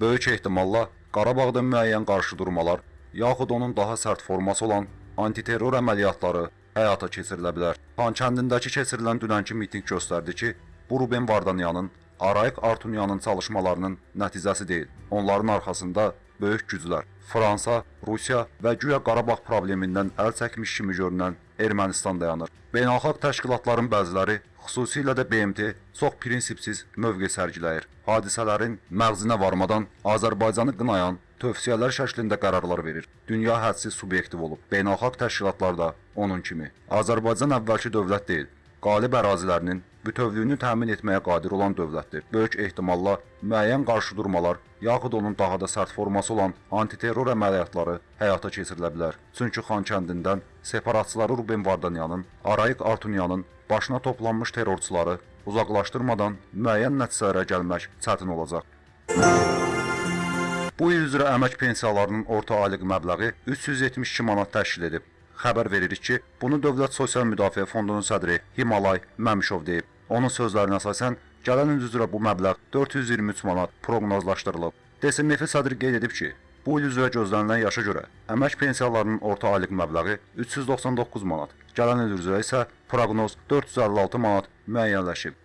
Böyük ehtimalla Qarabağda müəyyən qarşıdurmalar, yaxud onun daha sərt forması olan antiterror əməliyyatları həyata keçirilə bilər. Xankəndindəki keçirilən dünənki mitinq göstərdi ki, bu Ruben Vardanyanın, Arayik Artunyanın çalışmalarının nəticəsi deyil. Onların arxasında böyük güclər, Fransa, Rusiya və güya Qarabağ problemindən əl çəkmiş kimi görünən Ermənistan dayanır. Beynəlxalq təşkilatların bəziləri, xüsusilə də BMT, çox prinsipsiz mövqe sərgiləyir. Hadisələrin məğzinə varmadan Azərbaycanı qınayan tövsiyələr şəklində qərarlar verir. Dünya hədsiz subyektiv olub. Beynəlxalq təşkilatlar da onun kimi. Azərbaycan əvvəlki dövlət deyil. Qalib ərazilərinin bütövlüyünü təmin etməyə qadir olan dövlətdir. Böyük ehtimalla müəyyən qarşıdurmalar, yaxud onun daha da sərt forması olan antiterror əməliyyatları həyata keçirilə bilər. Çünki Xankəndindən separatçıları Ruben Vardanyanın, Arayik Artunyanın başına toplanmış terrorçuları uzaqlaşdırmadan müəyyən nəticələrə gəlmək çətin olacaq. Bu il üzrə əmək pensiyalarının orta aylıq məbləği 372 manat təşkil edib. Xəbər veririk ki, bunu Dövlət Sosial Müdafiə Fondunun sədri Himalay Məmişov deyib. Onun sözlərinə əsasən, gələn il üzrə bu məbləğ 423 manat proqnozlaşdırılıb. DSMF sədri qeyd edib ki, bu il üzrə gözlənilən yaşa görə əmək pensiyalarının orta aylıq məbləği 399 manat, gələn il üzrə isə proqnoz 456 manat müəyyənləşib.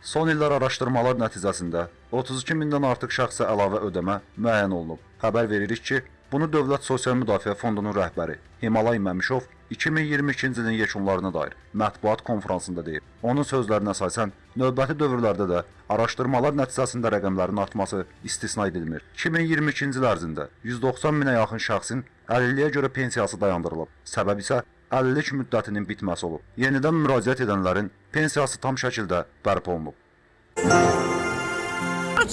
Son illər araşdırmalar nəticəsində 32 mindən artıq şəxsə əlavə ödəmə müəyyən olunub. Xəbər veririk ki, bunu Dövlət Sosial Müdafiə Fondunun rəhbəri Himalay Məmişov 2022-ci ilin yekunlarına dair mətbuat konfransında deyib. Onun sözlərinə əsasən, növbəti dövrlərdə də araşdırmalar nəticəsində rəqəmlərin artması istisna edilmir. 2022-ci il ərzində 190 minə yaxın şəxsin əlilliyə görə pensiyası dayandırılıb. Səbəb isə əlillik müddətinin bitməsi olub. Yenidən müraciət edənlərin pensiyası tam şəkildə bərpa olunub.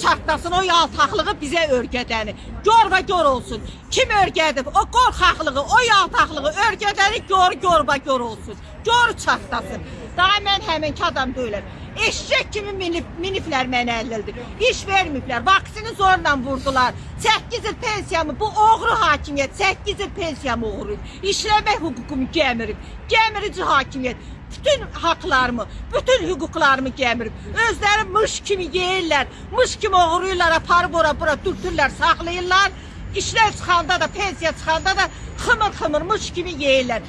Çatlasın o yaltaqlığı bizə örgədəni. Gör və gör olsun. Kim örgədib? O qorxaqlığı, o yaltaqlığı örgədəni gör, gör və gör olsun. Gör çatlasın. Daha mən həminki adam deyiləm. Eşək kimi minib, miniblər mənə əlildir. İş vermiblər. Vaksini zorla vurdular. 8 il pensiyamı, bu oğru hakimiyyət 8 il pensiyamı oğruyub. İşləmək hüququmu gəmirib. Gəmirici hakimiyyət bütün haqlarımı, bütün hüquqlarımı gəmirib. Özləri mış kimi yeyirlər, mış kimi oğruyurlar, aparıb ora bura dürtürlər, saxlayırlar. İşlər çıxanda da, pensiya çıxanda da xımır xımır mış kimi yeyirlər.